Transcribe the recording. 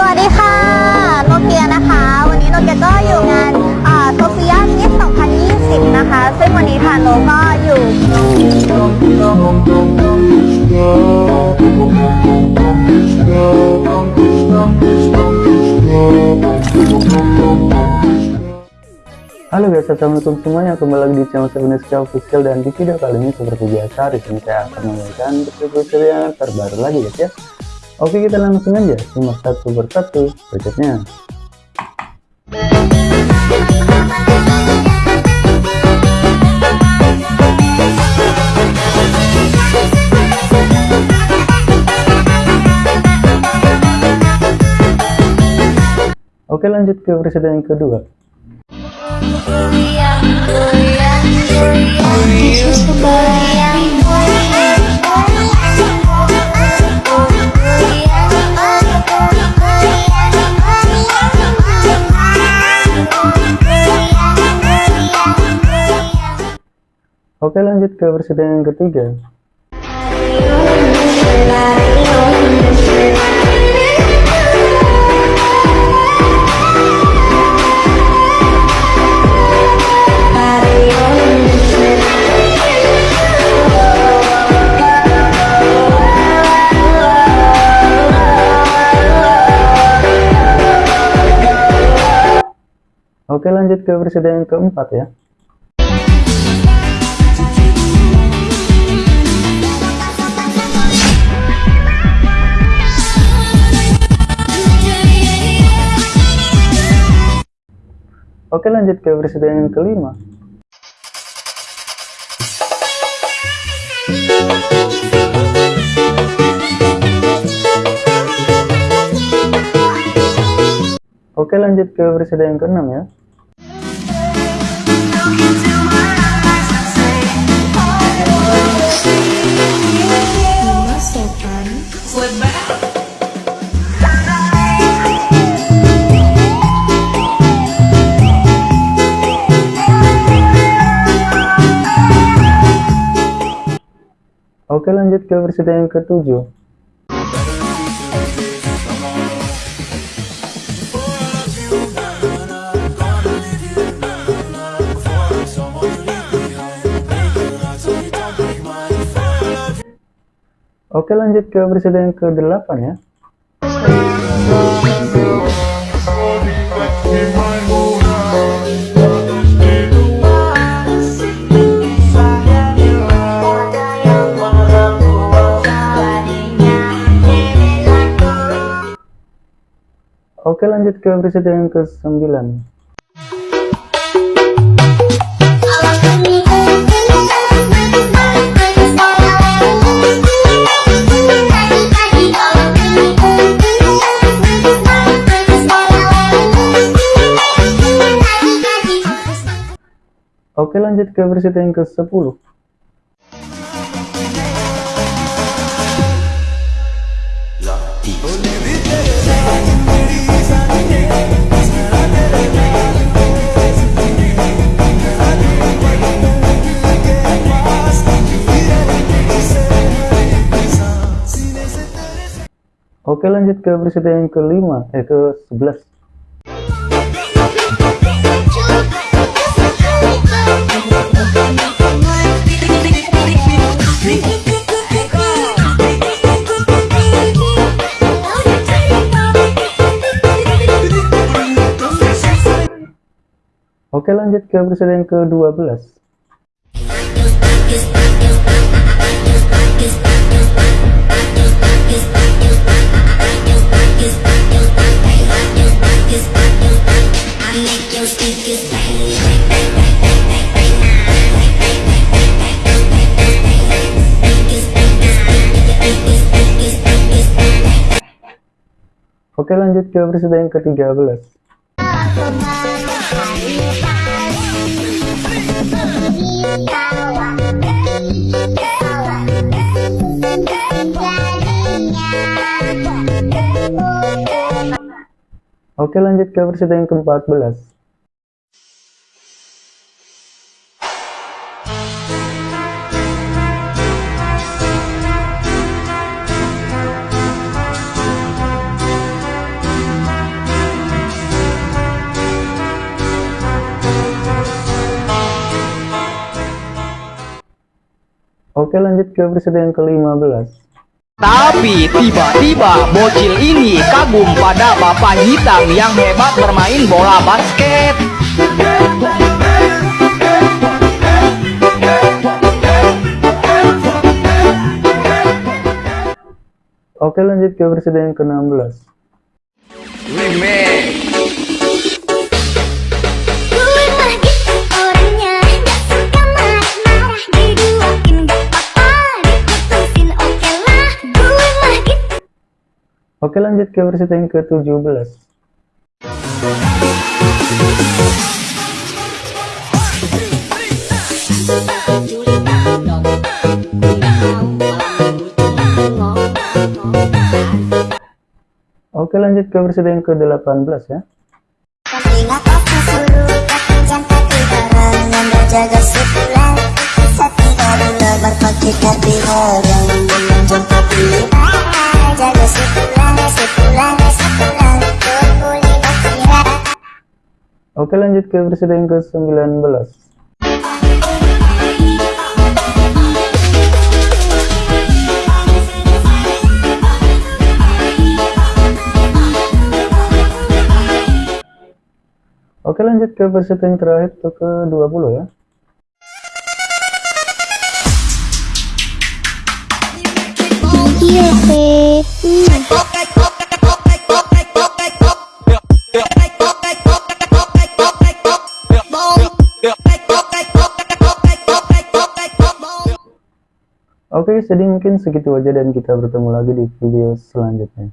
สวัสดีค่ะ โนเกียนะคะ วันนี้โนเกียก็อยู่งานโซเฟียมิส2020 นะคะ ซึ่งวันนี้ทางโนก็อยู่ Halo guys, assalamualaikum semuanya. Kembali lagi di channel Sebeneska Official dan di video kali ini seperti biasa di sini saya akan membagikan video yang terbaru lagi guys ya. Oke kita langsung aja simak satu persatu budgetnya. Oke lanjut ke presiden yang kedua. Oke lanjut ke presiden yang ketiga. Oke lanjut ke presiden yang keempat ya. Oke lanjut ke presiden yang kelima. Oke lanjut ke presiden yang keenam ya. Oke lanjut ke presiden yang ketujuh. Oke lanjut ke presiden yang ke-8 ya. Oke lanjut ke presiden yang ke-9. Oke lanjut ke presiden yang ke-10. Oke lanjut ke presiden yang kelima, eh ke 11. Oke lanjut ke presiden yang ke-12. Oke lanjut ke presiden yang ke-13. Oke lanjut ke presiden yang ke-14. Oke lanjut ke episode yang ke-15 Tapi tiba-tiba bocil ini kagum pada bapak hitam yang hebat bermain bola basket. Oke lanjut ke yang ke-16 Gue Oke lanjut ke episode yang ke-17 Oke lanjut ke episode yang ke-18 ya. Jaga Oke lanjut ke episode yang ke-19 Oke lanjut ke episode yang terakhir atau ke-20 ya. Iya Oke jadi mungkin segitu aja dan kita bertemu lagi di video selanjutnya